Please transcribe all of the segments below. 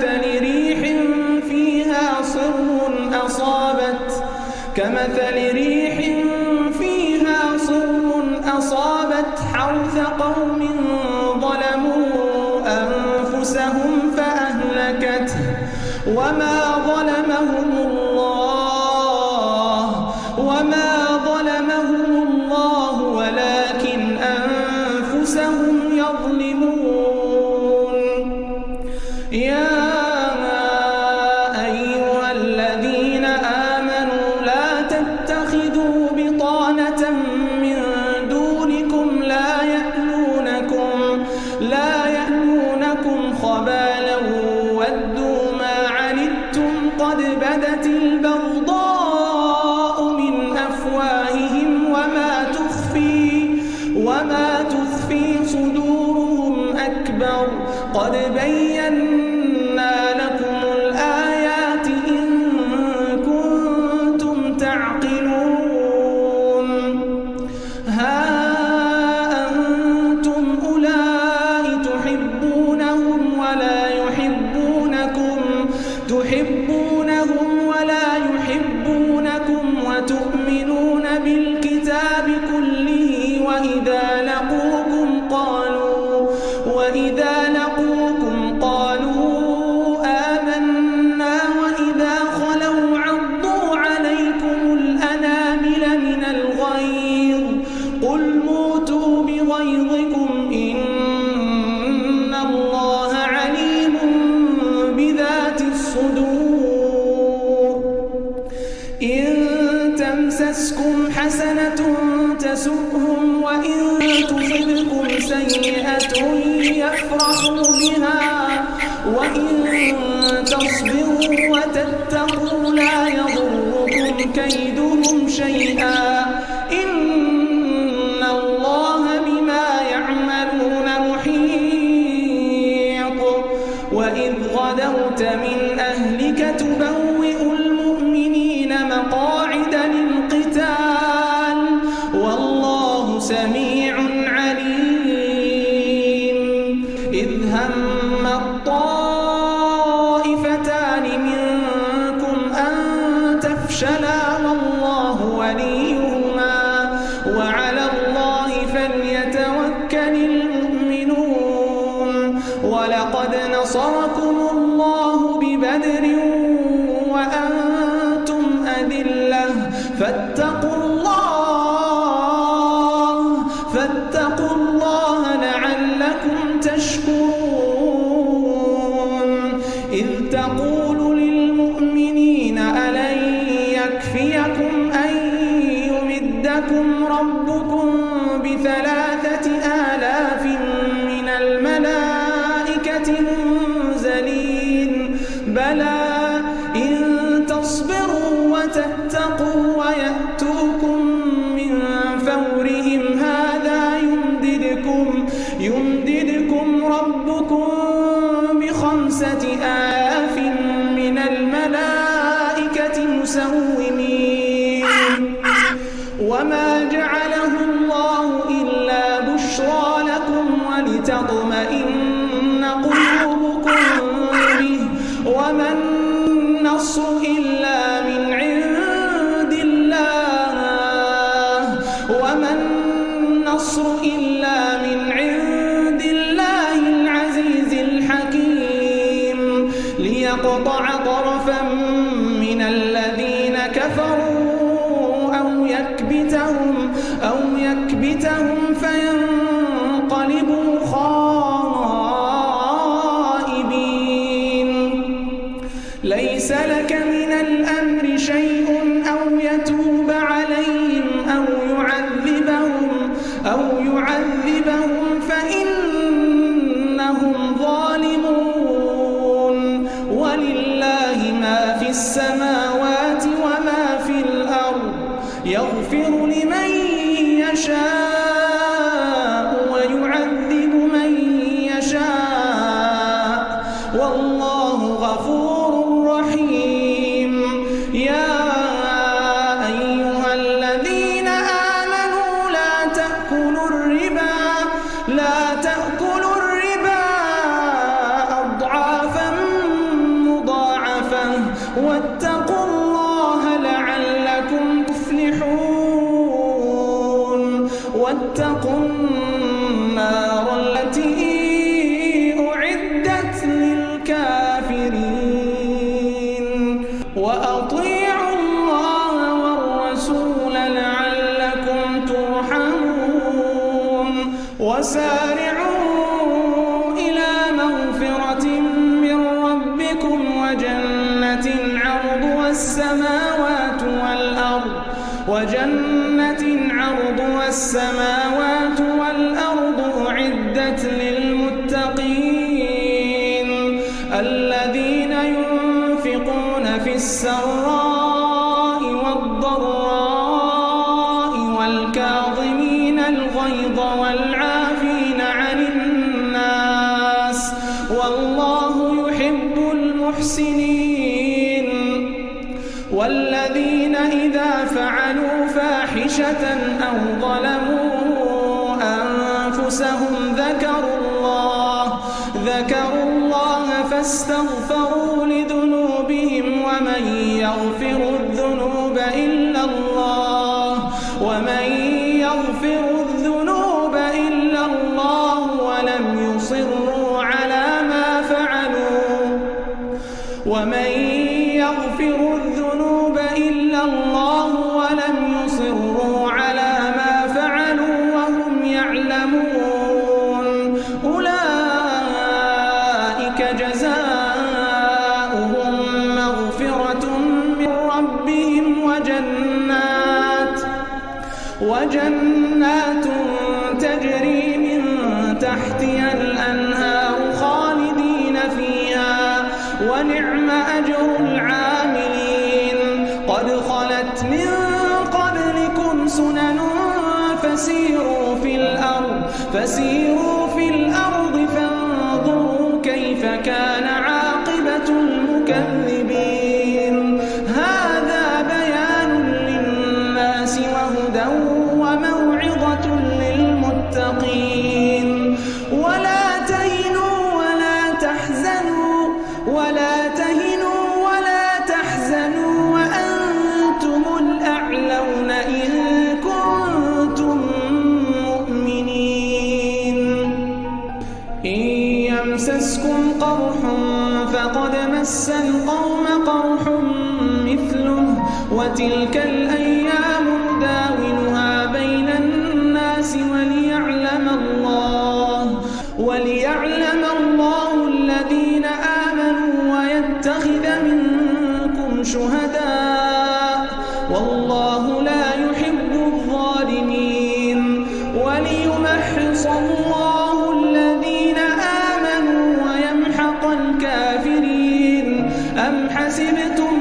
كمثل ريح فيها صر أصابت. كمثل ريح فيها صر أصابت حرث قوم ظلموا أنفسهم فأهلكته وما ظلمهم الله وما ظلمهم الله ولكن أنفسهم يظلمون. يا وما تخفي صدورهم أكبر. قد بينا تمسسكم حسنة تسؤهم وإن تصبكم سيئة يفرحوا بها وإن تصبروا وتتقوا لا يضركم كيدهم شيئا إن وإذ غدوت من خمسة آلاف من الملائكة مسومين. وما جعله الله إلا بشرى لكم ولتطمئن قلوبكم به. وما النصر إلا من عند الله. وما النصر إلا من عند يقطع طرفا من الذين كفروا أو يكبتهم أو يكبتهم السماوات والذين إذا فعلوا فاحشة أو ظلموا أنفسهم ذكروا الله ذكروا الله فاستغفروا لذنوبهم ومن يغفر الذنوب إلا الله ومن يغفر الذنوب إلا الله ولم يصروا على ما فعلوا ومن يغفر الذنوب الله ولم يصروا على ما فعلوا وهم يعلمون. أولئك جزاؤهم مغفرة من ربهم وجنات وجنات تجري من تحتها فسيروا في الأرض فسيروا في الأرض فانظروا كيف كان عاقبة المكذبين. هذا بيان للناس وهدى وموعظة للمتقين. وتلك الأيام نداولها بين الناس وليعلم الله وليعلم الله الذين آمنوا ويتخذ منكم شهداء. والله لا يحب الظالمين. وليمحص الله الذين آمنوا ويمحق الكافرين. أم حسبتم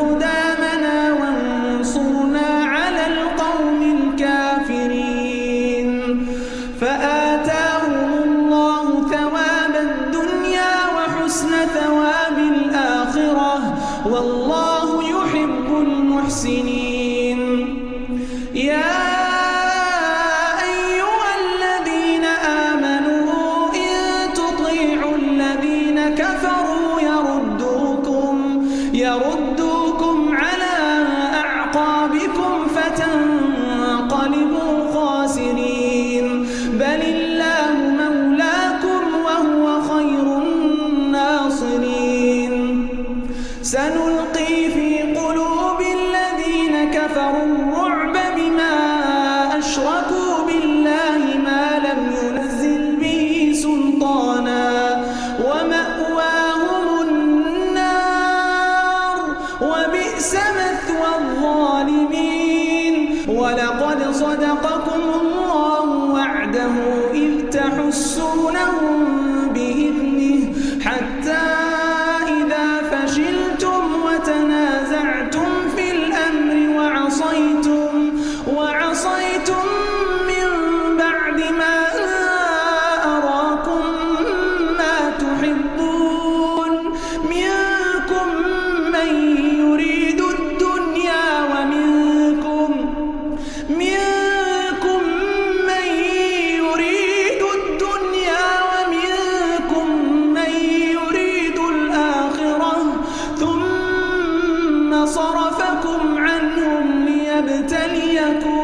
قدامنا وانصرنا على القوم الكافرين. فآتاهم الله ثواب الدنيا وحسن ثواب الآخرة. والله يحب المحسنين. يا أيها الذين آمنوا إن تطيعوا الذين كفروا يردوكم يرد صرفكم عنهم ليبتليكم